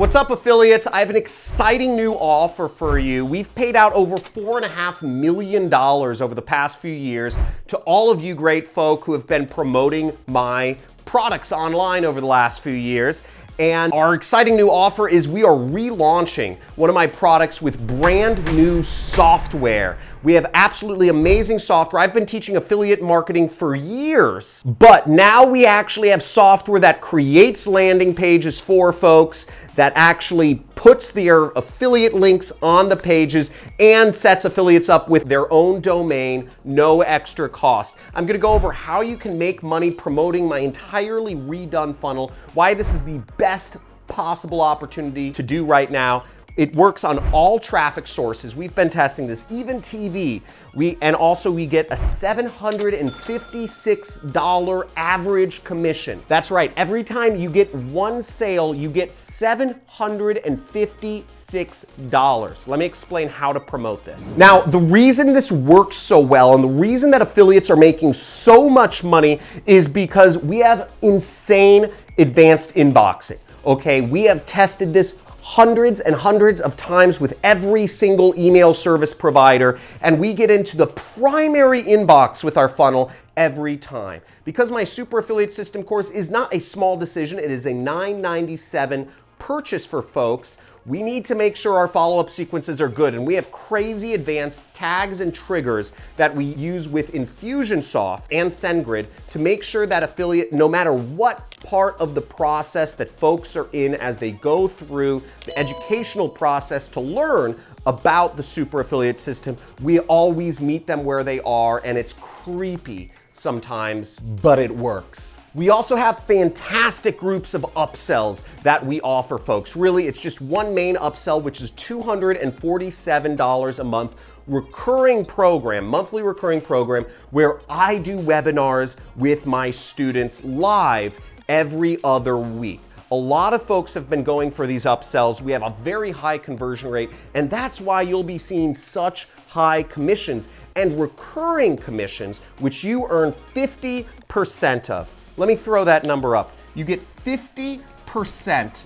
What's up affiliates? I have an exciting new offer for you. We've paid out over four and a half million dollars over the past few years to all of you great folk who have been promoting my products online over the last few years. And our exciting new offer is we are relaunching one of my products with brand new software. We have absolutely amazing software. I've been teaching affiliate marketing for years, but now we actually have software that creates landing pages for folks, that actually puts their affiliate links on the pages and sets affiliates up with their own domain, no extra cost. I'm gonna go over how you can make money promoting my entirely redone funnel, why this is the best possible opportunity to do right now, it works on all traffic sources. We've been testing this, even TV. We, and also we get a $756 average commission. That's right, every time you get one sale, you get $756. Let me explain how to promote this. Now, the reason this works so well and the reason that affiliates are making so much money is because we have insane advanced inboxing. Okay, we have tested this hundreds and hundreds of times with every single email service provider, and we get into the primary inbox with our funnel every time. Because my super affiliate system course is not a small decision, it is a 997 purchase for folks, we need to make sure our follow-up sequences are good. And we have crazy advanced tags and triggers that we use with Infusionsoft and SendGrid to make sure that affiliate, no matter what part of the process that folks are in as they go through the educational process to learn about the super affiliate system, we always meet them where they are and it's creepy sometimes, but it works. We also have fantastic groups of upsells that we offer folks. Really, it's just one main upsell, which is $247 a month recurring program, monthly recurring program, where I do webinars with my students live every other week. A lot of folks have been going for these upsells. We have a very high conversion rate, and that's why you'll be seeing such high commissions and recurring commissions, which you earn 50% of. Let me throw that number up. You get 50%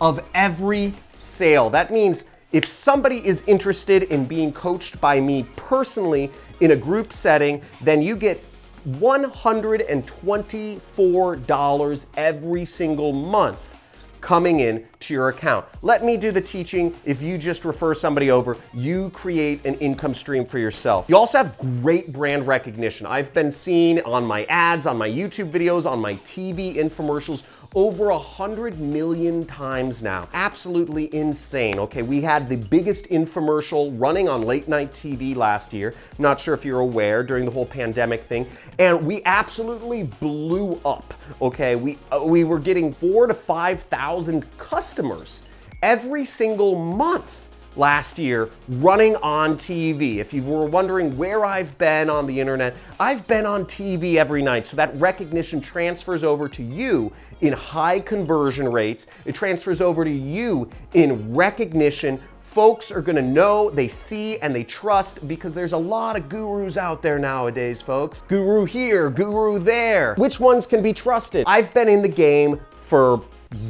of every sale. That means if somebody is interested in being coached by me personally in a group setting, then you get $124 every single month coming in to your account. Let me do the teaching. If you just refer somebody over, you create an income stream for yourself. You also have great brand recognition. I've been seen on my ads, on my YouTube videos, on my TV infomercials, over a hundred million times now. Absolutely insane. Okay, we had the biggest infomercial running on late night TV last year. Not sure if you're aware during the whole pandemic thing. And we absolutely blew up. Okay, we, uh, we were getting four to 5,000 customers every single month last year running on TV. If you were wondering where I've been on the internet, I've been on TV every night. So that recognition transfers over to you in high conversion rates. It transfers over to you in recognition. Folks are gonna know, they see, and they trust because there's a lot of gurus out there nowadays, folks. Guru here, guru there. Which ones can be trusted? I've been in the game for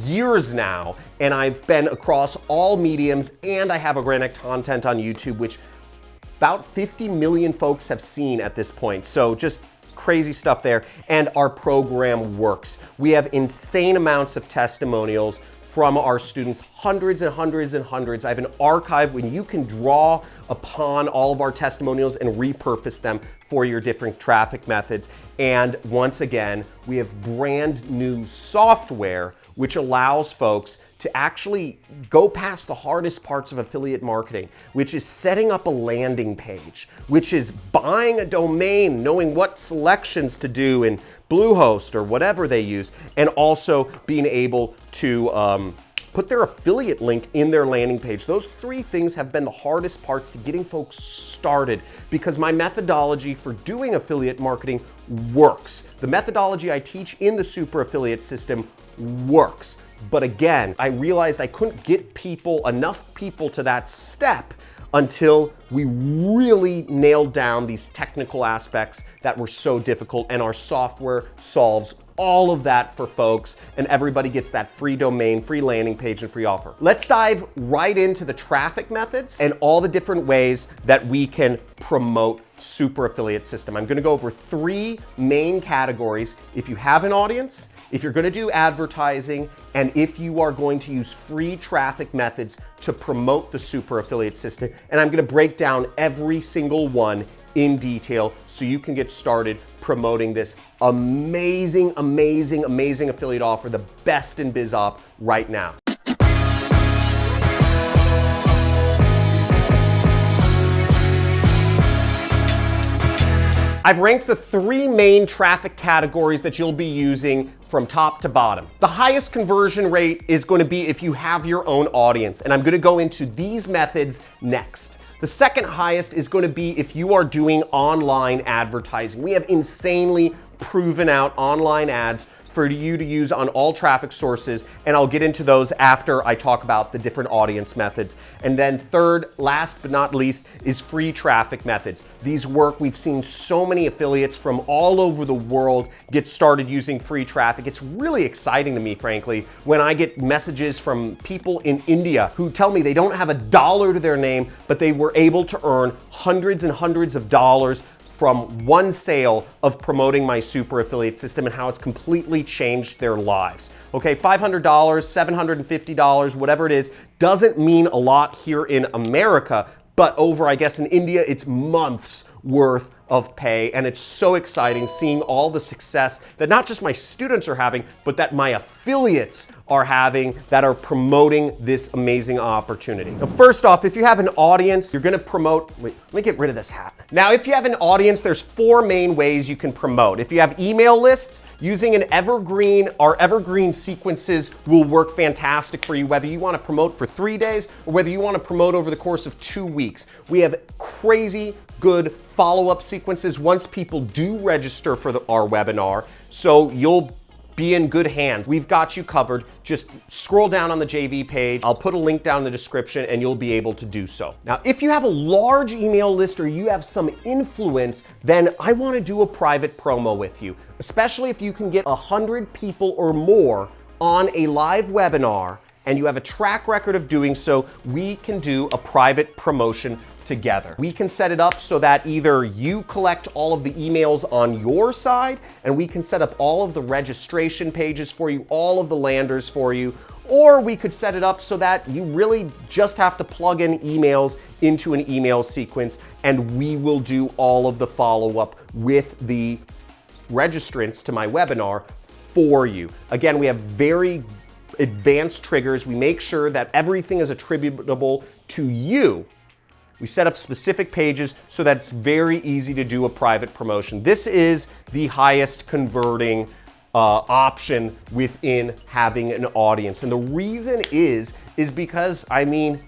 years now, and I've been across all mediums, and I have organic content on YouTube, which about 50 million folks have seen at this point. So just crazy stuff there. And our program works. We have insane amounts of testimonials from our students, hundreds and hundreds and hundreds. I have an archive when you can draw upon all of our testimonials and repurpose them for your different traffic methods. And once again, we have brand new software which allows folks to actually go past the hardest parts of affiliate marketing, which is setting up a landing page, which is buying a domain, knowing what selections to do in Bluehost or whatever they use, and also being able to um, put their affiliate link in their landing page. Those three things have been the hardest parts to getting folks started because my methodology for doing affiliate marketing works. The methodology I teach in the super affiliate system works. But again, I realized I couldn't get people, enough people to that step until we really nailed down these technical aspects that were so difficult and our software solves all of that for folks and everybody gets that free domain, free landing page, and free offer. Let's dive right into the traffic methods and all the different ways that we can promote super affiliate system. I'm gonna go over three main categories. If you have an audience, if you're gonna do advertising, and if you are going to use free traffic methods to promote the super affiliate system. And I'm gonna break down every single one in detail so you can get started promoting this amazing, amazing, amazing affiliate offer, the best in BizOp right now. I've ranked the three main traffic categories that you'll be using from top to bottom. The highest conversion rate is going to be if you have your own audience, and I'm going to go into these methods next. The second highest is going to be if you are doing online advertising. We have insanely proven out online ads for you to use on all traffic sources, and I'll get into those after I talk about the different audience methods. And then third, last but not least, is free traffic methods. These work, we've seen so many affiliates from all over the world get started using free traffic. It's really exciting to me, frankly, when I get messages from people in India who tell me they don't have a dollar to their name, but they were able to earn hundreds and hundreds of dollars from one sale of promoting my super affiliate system and how it's completely changed their lives. Okay, $500, $750, whatever it is, doesn't mean a lot here in America, but over, I guess, in India, it's months worth of pay. And it's so exciting seeing all the success that not just my students are having, but that my affiliates are having that are promoting this amazing opportunity. Now, first off, if you have an audience, you're gonna promote, wait, let me get rid of this hat. Now, if you have an audience, there's four main ways you can promote. If you have email lists, using an evergreen, our evergreen sequences will work fantastic for you, whether you wanna promote for three days or whether you wanna promote over the course of two weeks. We have crazy good follow-up sequences once people do register for the, our webinar. So you'll be in good hands. We've got you covered. Just scroll down on the JV page. I'll put a link down in the description and you'll be able to do so. Now, if you have a large email list or you have some influence, then I wanna do a private promo with you, especially if you can get 100 people or more on a live webinar and you have a track record of doing so, we can do a private promotion together. We can set it up so that either you collect all of the emails on your side and we can set up all of the registration pages for you, all of the landers for you, or we could set it up so that you really just have to plug in emails into an email sequence and we will do all of the follow-up with the registrants to my webinar for you. Again, we have very advanced triggers. We make sure that everything is attributable to you we set up specific pages so that it's very easy to do a private promotion. This is the highest converting uh, option within having an audience. And the reason is, is because, I mean,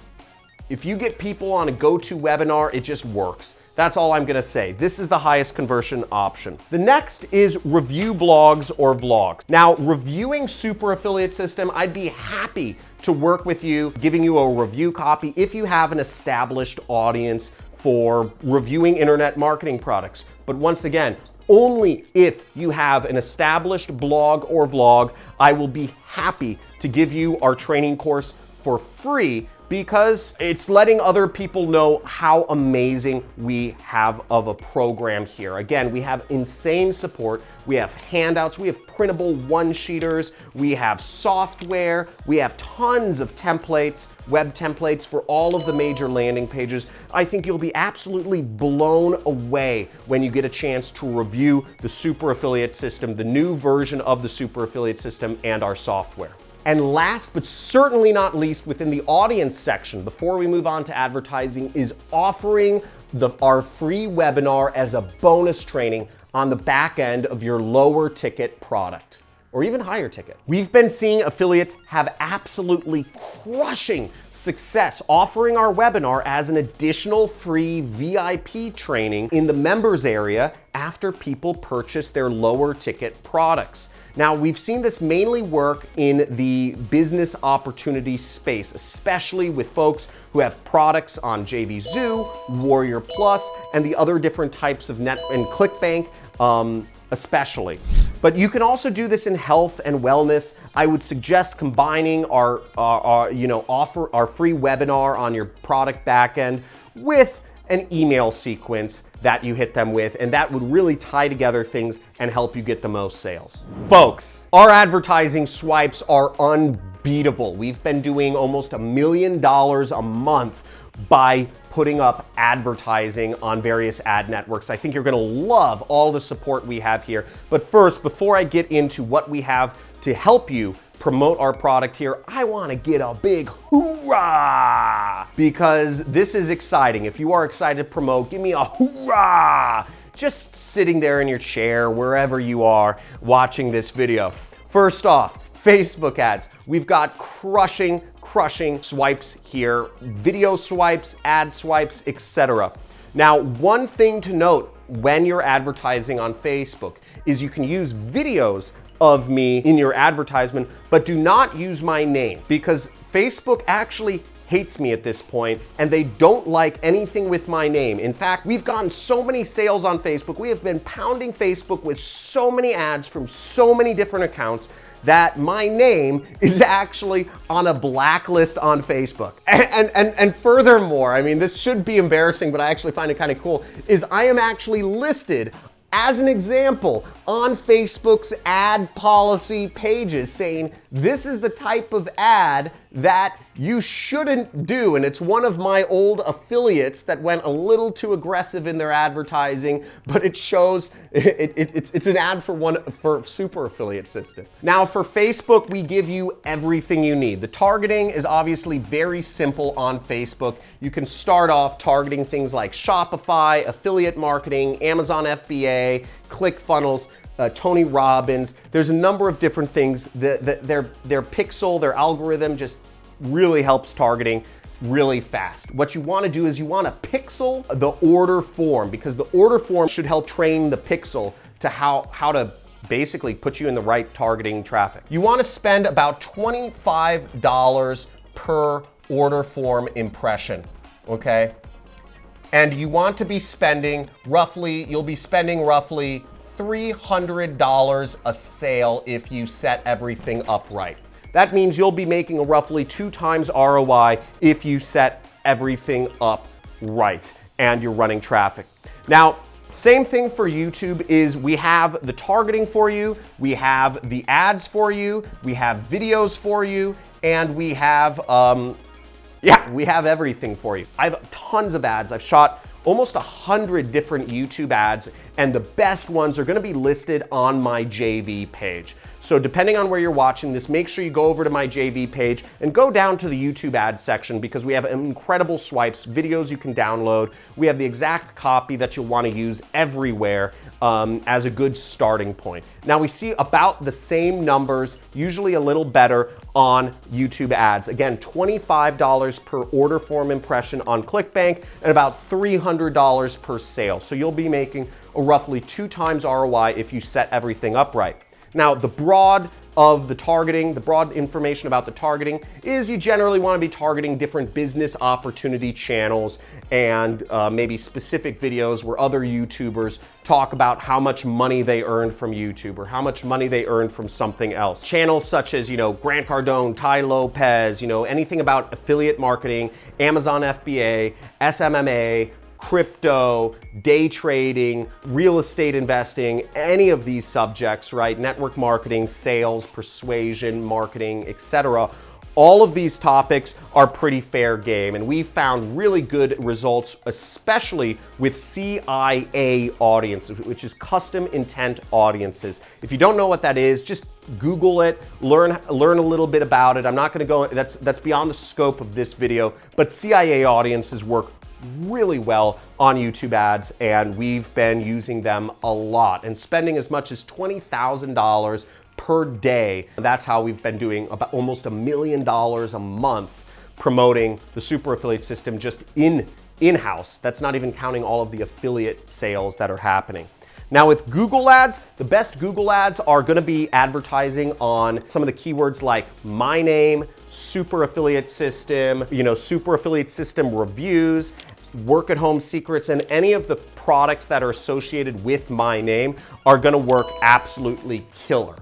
if you get people on a go-to webinar, it just works. That's all I'm gonna say. This is the highest conversion option. The next is review blogs or vlogs. Now, reviewing Super Affiliate System, I'd be happy to work with you, giving you a review copy if you have an established audience for reviewing internet marketing products. But once again, only if you have an established blog or vlog, I will be happy to give you our training course for free because it's letting other people know how amazing we have of a program here. Again, we have insane support. We have handouts, we have printable one-sheeters, we have software, we have tons of templates, web templates for all of the major landing pages. I think you'll be absolutely blown away when you get a chance to review the Super Affiliate System, the new version of the Super Affiliate System and our software. And last but certainly not least, within the audience section, before we move on to advertising, is offering the, our free webinar as a bonus training on the back end of your lower ticket product or even higher ticket. We've been seeing affiliates have absolutely crushing success offering our webinar as an additional free VIP training in the members area after people purchase their lower ticket products. Now, we've seen this mainly work in the business opportunity space, especially with folks who have products on JVZoo, Warrior Plus, and the other different types of net and ClickBank um, especially. But you can also do this in health and wellness. I would suggest combining our, our, our you know, offer our free webinar on your product backend with an email sequence that you hit them with, and that would really tie together things and help you get the most sales. Folks, our advertising swipes are unbeatable. We've been doing almost a million dollars a month by putting up advertising on various ad networks. I think you're gonna love all the support we have here. But first, before I get into what we have to help you promote our product here, I wanna get a big hoorah! Because this is exciting. If you are excited to promote, give me a hoorah! Just sitting there in your chair, wherever you are watching this video. First off, Facebook ads. We've got crushing, crushing swipes here, video swipes, ad swipes, etc. Now, one thing to note when you're advertising on Facebook is you can use videos of me in your advertisement, but do not use my name because Facebook actually hates me at this point and they don't like anything with my name. In fact, we've gotten so many sales on Facebook. We have been pounding Facebook with so many ads from so many different accounts that my name is actually on a blacklist on Facebook. And, and, and, furthermore, I mean, this should be embarrassing, but I actually find it kind of cool, is I am actually listed as an example, on Facebook's ad policy pages saying this is the type of ad that you shouldn't do. And it's one of my old affiliates that went a little too aggressive in their advertising, but it shows it, it, it's, it's an ad for one for super affiliate system. Now for Facebook, we give you everything you need. The targeting is obviously very simple on Facebook. You can start off targeting things like Shopify, affiliate marketing, Amazon FBA, ClickFunnels, uh, Tony Robbins. There's a number of different things that, that their, their pixel, their algorithm just really helps targeting really fast. What you wanna do is you wanna pixel the order form because the order form should help train the pixel to how, how to basically put you in the right targeting traffic. You wanna spend about $25 per order form impression, okay? And you want to be spending roughly, you'll be spending roughly $300 a sale if you set everything up right. That means you'll be making a roughly two times ROI if you set everything up right and you're running traffic. Now, same thing for YouTube is we have the targeting for you, we have the ads for you, we have videos for you, and we have, um, yeah, we have everything for you. I have tons of ads. I've shot almost a hundred different YouTube ads, and the best ones are gonna be listed on my JV page. So depending on where you're watching this, make sure you go over to my JV page and go down to the YouTube ads section because we have incredible swipes, videos you can download. We have the exact copy that you'll wanna use everywhere um, as a good starting point. Now we see about the same numbers, usually a little better on YouTube ads. Again, $25 per order form impression on ClickBank and about $300 per sale. So you'll be making a roughly two times ROI if you set everything up right. Now, the broad of the targeting, the broad information about the targeting is you generally want to be targeting different business opportunity channels and uh, maybe specific videos where other YouTubers talk about how much money they earned from YouTube or how much money they earned from something else. Channels such as, you know, Grant Cardone, Tai Lopez, you know, anything about affiliate marketing, Amazon FBA, SMMA, crypto, day trading, real estate investing, any of these subjects, right? Network marketing, sales, persuasion, marketing, etc. All of these topics are pretty fair game, and we found really good results, especially with CIA audiences, which is custom intent audiences. If you don't know what that is, just Google it, learn, learn a little bit about it. I'm not gonna go, that's, that's beyond the scope of this video, but CIA audiences work really well on YouTube ads and we've been using them a lot and spending as much as $20,000 per day. That's how we've been doing about almost a million dollars a month promoting the super affiliate system just in in-house. That's not even counting all of the affiliate sales that are happening. Now with Google ads, the best Google ads are gonna be advertising on some of the keywords like my name, super affiliate system, you know, super affiliate system reviews, work at home secrets, and any of the products that are associated with my name are gonna work absolutely killer.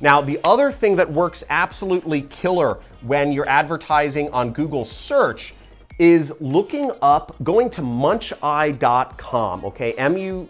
Now, the other thing that works absolutely killer when you're advertising on Google search is looking up, going to muncheye.com, okay, M-U-N-C-H-E-Y-E.com,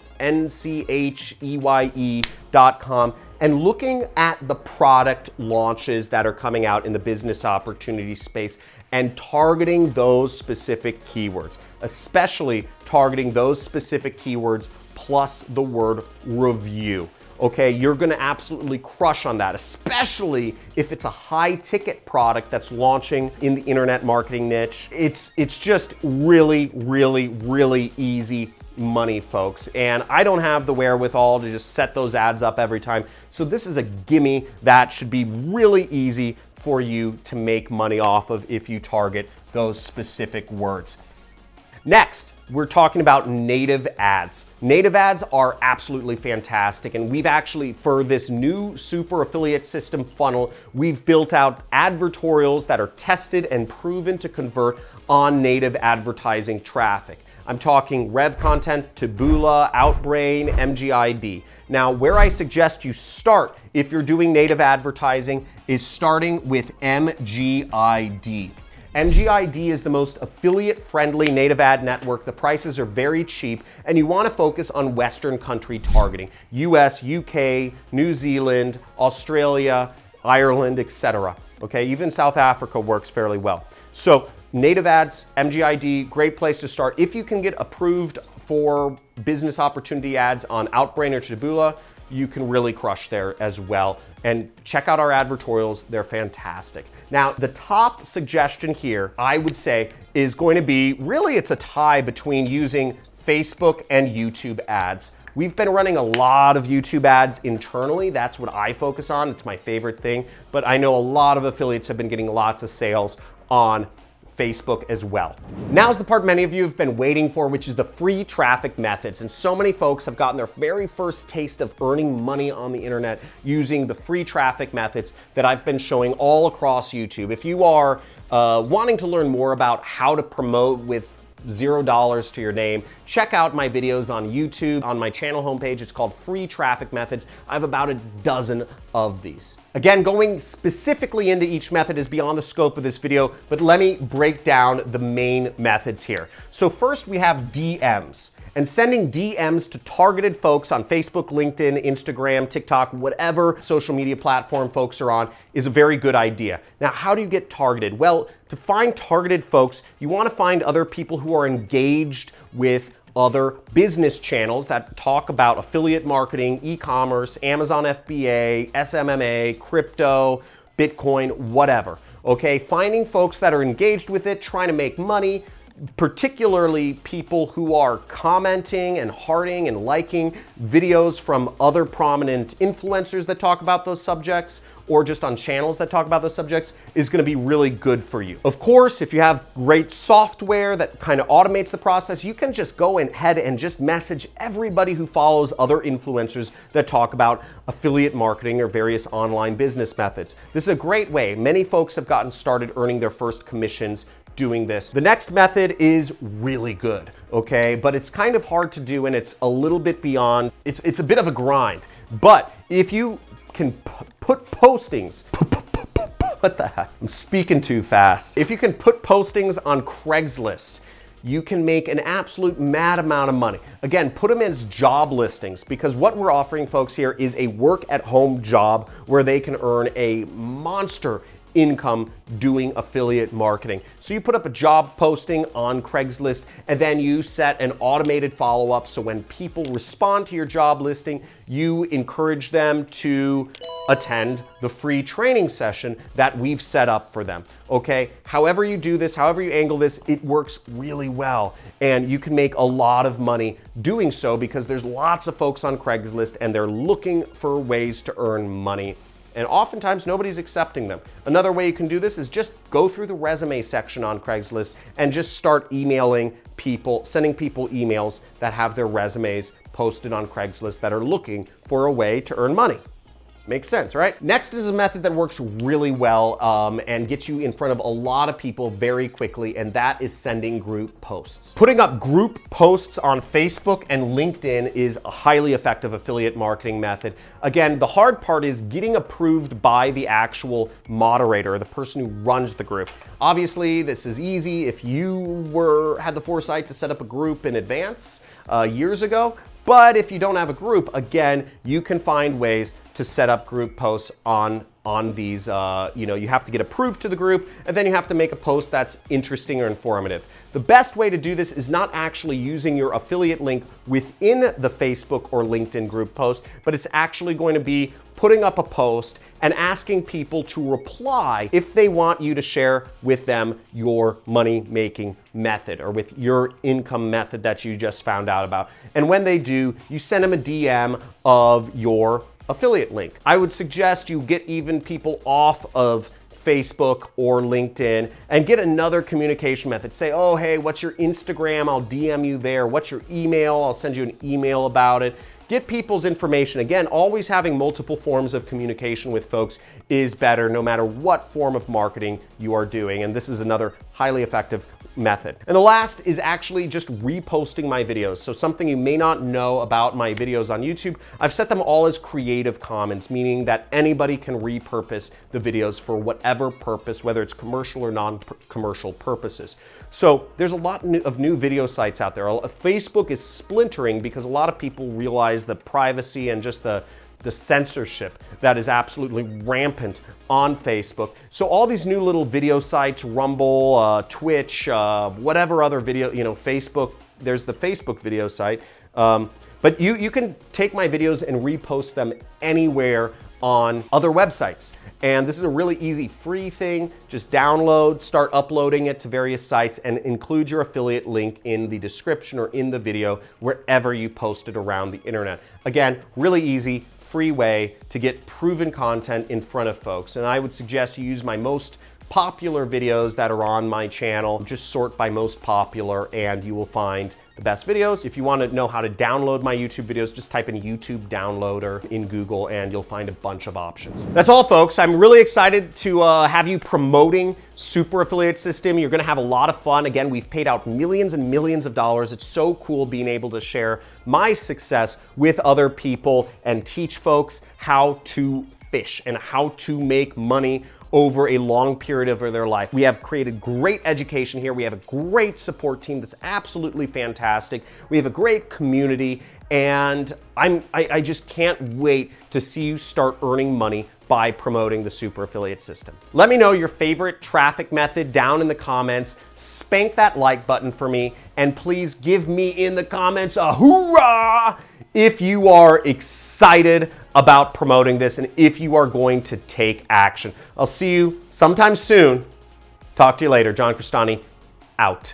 and looking at the product launches that are coming out in the business opportunity space and targeting those specific keywords, especially targeting those specific keywords plus the word review okay, you're gonna absolutely crush on that, especially if it's a high ticket product that's launching in the internet marketing niche. It's, it's just really, really, really easy money, folks. And I don't have the wherewithal to just set those ads up every time. So this is a gimme that should be really easy for you to make money off of if you target those specific words. Next, we're talking about native ads. Native ads are absolutely fantastic. And we've actually, for this new super affiliate system funnel, we've built out advertorials that are tested and proven to convert on native advertising traffic. I'm talking Rev Content, Taboola, Outbrain, MGID. Now, where I suggest you start if you're doing native advertising is starting with MGID. MGID is the most affiliate-friendly native ad network. The prices are very cheap, and you want to focus on Western country targeting. US, UK, New Zealand, Australia, Ireland, etc. Okay, even South Africa works fairly well. So native ads, MGID, great place to start. If you can get approved for business opportunity ads on Outbrain or Taboola, you can really crush there as well. And check out our advertorials, they're fantastic. Now, the top suggestion here, I would say, is going to be, really it's a tie between using Facebook and YouTube ads. We've been running a lot of YouTube ads internally. That's what I focus on. It's my favorite thing. But I know a lot of affiliates have been getting lots of sales on Facebook as well. Now's the part many of you have been waiting for, which is the free traffic methods. And so many folks have gotten their very first taste of earning money on the internet using the free traffic methods that I've been showing all across YouTube. If you are uh, wanting to learn more about how to promote with zero dollars to your name. Check out my videos on YouTube. On my channel homepage, it's called Free Traffic Methods. I have about a dozen of these. Again, going specifically into each method is beyond the scope of this video, but let me break down the main methods here. So first we have DMs and sending DMs to targeted folks on Facebook, LinkedIn, Instagram, TikTok, whatever social media platform folks are on is a very good idea. Now, how do you get targeted? Well, to find targeted folks, you want to find other people who are engaged with other business channels that talk about affiliate marketing, e-commerce, Amazon FBA, SMMA, crypto, Bitcoin, whatever. Okay, finding folks that are engaged with it, trying to make money, particularly people who are commenting and hearting and liking videos from other prominent influencers that talk about those subjects or just on channels that talk about those subjects is gonna be really good for you. Of course, if you have great software that kind of automates the process, you can just go ahead and just message everybody who follows other influencers that talk about affiliate marketing or various online business methods. This is a great way. Many folks have gotten started earning their first commissions doing this. The next method is really good, okay? But it's kind of hard to do and it's a little bit beyond, it's, it's a bit of a grind. But if you can put postings, what the heck? I'm speaking too fast. If you can put postings on Craigslist, you can make an absolute mad amount of money. Again, put them as job listings because what we're offering folks here is a work at home job where they can earn a monster income doing affiliate marketing. So you put up a job posting on Craigslist and then you set an automated follow-up so when people respond to your job listing, you encourage them to attend the free training session that we've set up for them. Okay, however you do this, however you angle this, it works really well. And you can make a lot of money doing so because there's lots of folks on Craigslist and they're looking for ways to earn money and oftentimes nobody's accepting them. Another way you can do this is just go through the resume section on Craigslist and just start emailing people, sending people emails that have their resumes posted on Craigslist that are looking for a way to earn money. Makes sense, right? Next is a method that works really well um, and gets you in front of a lot of people very quickly, and that is sending group posts. Putting up group posts on Facebook and LinkedIn is a highly effective affiliate marketing method. Again, the hard part is getting approved by the actual moderator, the person who runs the group. Obviously, this is easy if you were had the foresight to set up a group in advance uh, years ago, but if you don't have a group, again, you can find ways to set up group posts on on these, uh, you know, you have to get approved to the group and then you have to make a post that's interesting or informative. The best way to do this is not actually using your affiliate link within the Facebook or LinkedIn group post, but it's actually going to be putting up a post and asking people to reply if they want you to share with them your money making method or with your income method that you just found out about. And when they do, you send them a DM of your affiliate link. I would suggest you get even people off of Facebook or LinkedIn and get another communication method. Say, oh, hey, what's your Instagram? I'll DM you there. What's your email? I'll send you an email about it. Get people's information. Again, always having multiple forms of communication with folks is better no matter what form of marketing you are doing. And this is another highly effective method. And the last is actually just reposting my videos. So something you may not know about my videos on YouTube, I've set them all as Creative Commons, meaning that anybody can repurpose the videos for whatever purpose, whether it's commercial or non-commercial purposes. So there's a lot of new video sites out there. Uh, Facebook is splintering because a lot of people realize the privacy and just the the censorship that is absolutely rampant on Facebook. So all these new little video sites, Rumble, uh, Twitch, uh, whatever other video, you know, Facebook, there's the Facebook video site. Um, but you, you can take my videos and repost them anywhere on other websites. And this is a really easy free thing. Just download, start uploading it to various sites and include your affiliate link in the description or in the video wherever you post it around the internet. Again, really easy, free way to get proven content in front of folks. And I would suggest you use my most popular videos that are on my channel. Just sort by most popular and you will find the best videos. If you want to know how to download my YouTube videos, just type in YouTube downloader in Google and you'll find a bunch of options. That's all folks. I'm really excited to uh, have you promoting Super Affiliate System. You're gonna have a lot of fun. Again, we've paid out millions and millions of dollars. It's so cool being able to share my success with other people and teach folks how to fish and how to make money over a long period of their life. We have created great education here. We have a great support team that's absolutely fantastic. We have a great community and I'm, I, I just can't wait to see you start earning money by promoting the super affiliate system. Let me know your favorite traffic method down in the comments. Spank that like button for me and please give me in the comments a hoorah if you are excited about promoting this and if you are going to take action. I'll see you sometime soon. Talk to you later. John Crestani, out.